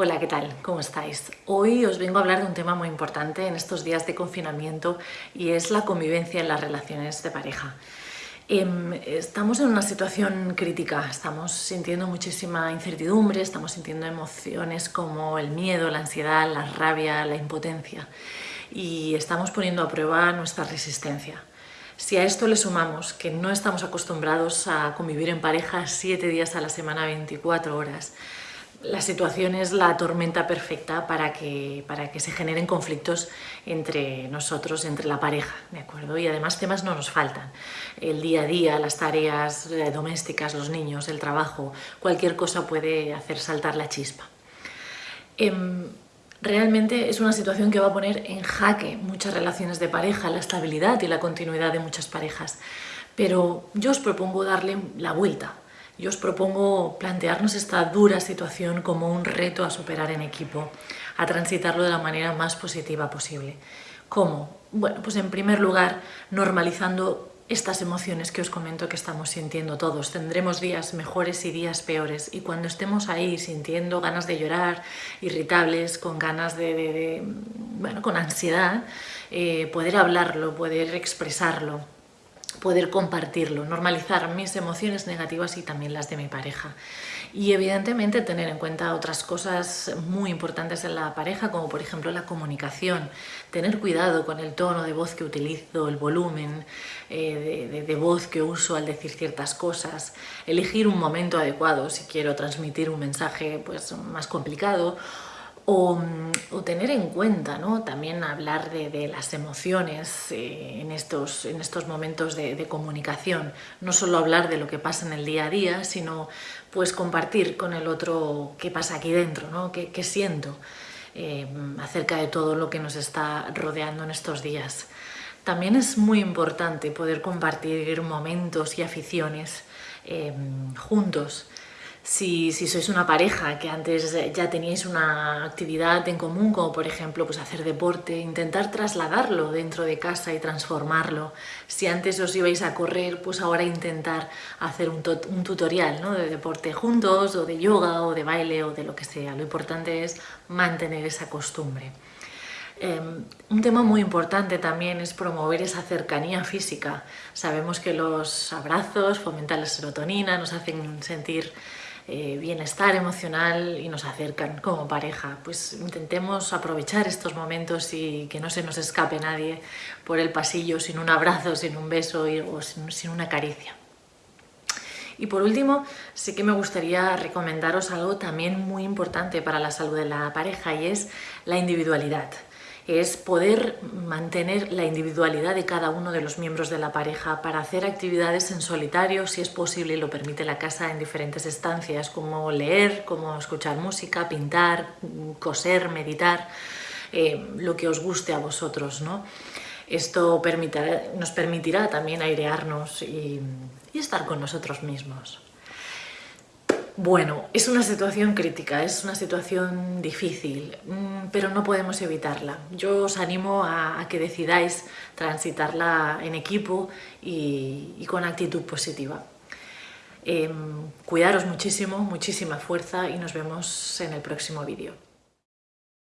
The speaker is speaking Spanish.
Hola, ¿qué tal? ¿Cómo estáis? Hoy os vengo a hablar de un tema muy importante en estos días de confinamiento y es la convivencia en las relaciones de pareja. Em, estamos en una situación crítica, estamos sintiendo muchísima incertidumbre, estamos sintiendo emociones como el miedo, la ansiedad, la rabia, la impotencia y estamos poniendo a prueba nuestra resistencia. Si a esto le sumamos que no estamos acostumbrados a convivir en pareja 7 días a la semana, 24 horas, la situación es la tormenta perfecta para que, para que se generen conflictos entre nosotros, entre la pareja, ¿de acuerdo? Y además temas no nos faltan. El día a día, las tareas eh, domésticas, los niños, el trabajo, cualquier cosa puede hacer saltar la chispa. Em, realmente es una situación que va a poner en jaque muchas relaciones de pareja, la estabilidad y la continuidad de muchas parejas. Pero yo os propongo darle la vuelta, yo os propongo plantearnos esta dura situación como un reto a superar en equipo, a transitarlo de la manera más positiva posible. ¿Cómo? Bueno, pues en primer lugar, normalizando estas emociones que os comento que estamos sintiendo todos. Tendremos días mejores y días peores y cuando estemos ahí sintiendo ganas de llorar, irritables, con ganas de, bueno, con ansiedad, eh, poder hablarlo, poder expresarlo, poder compartirlo, normalizar mis emociones negativas y también las de mi pareja. Y evidentemente tener en cuenta otras cosas muy importantes en la pareja, como por ejemplo la comunicación, tener cuidado con el tono de voz que utilizo, el volumen eh, de, de voz que uso al decir ciertas cosas, elegir un momento adecuado si quiero transmitir un mensaje pues, más complicado o, tener en cuenta, ¿no? también hablar de, las emociones eh, en, estos, en estos momentos de, comunicación, no solo hablar de lo que pasa en el día a día, sino pues compartir con el otro qué pasa aquí dentro, ¿no? qué, siento eh, acerca de todo lo que nos está rodeando en estos días. También es muy importante poder compartir momentos y aficiones eh, juntos, si, sois una pareja que antes ya teníais una actividad en común, como por ejemplo pues hacer deporte, intentar trasladarlo dentro de casa y transformarlo. Si antes os ibais a correr, pues ahora intentar hacer un, tutorial de deporte juntos, o de yoga, o de baile, o de lo que sea. Lo importante es mantener esa costumbre. Em, un tema muy importante también es promover esa cercanía física. Sabemos que los abrazos fomentan la serotonina, nos hacen sentir eh, bienestar emocional y nos acercan como pareja. Pues intentemos aprovechar estos momentos y que no se nos escape nadie por el pasillo sin un abrazo, sin un beso o sin una caricia. Y por último, sí que me gustaría recomendaros algo también muy importante para la salud de la pareja y es la individualidad es poder mantener la individualidad de cada uno de los miembros de la pareja para hacer actividades en solitario, si es posible y lo permite la casa en diferentes estancias, como leer, como escuchar música, pintar, coser, meditar, eh, lo que os guste a vosotros. ¿no? Esto nos permitirá también airearnos y estar con nosotros mismos. Bueno, es una situación crítica, es una situación difícil, mm, pero no podemos evitarla. Yo os animo a, que decidáis transitarla en equipo y, con actitud positiva. Em, cuidaros muchísimo, muchísima fuerza y nos vemos en el próximo vídeo.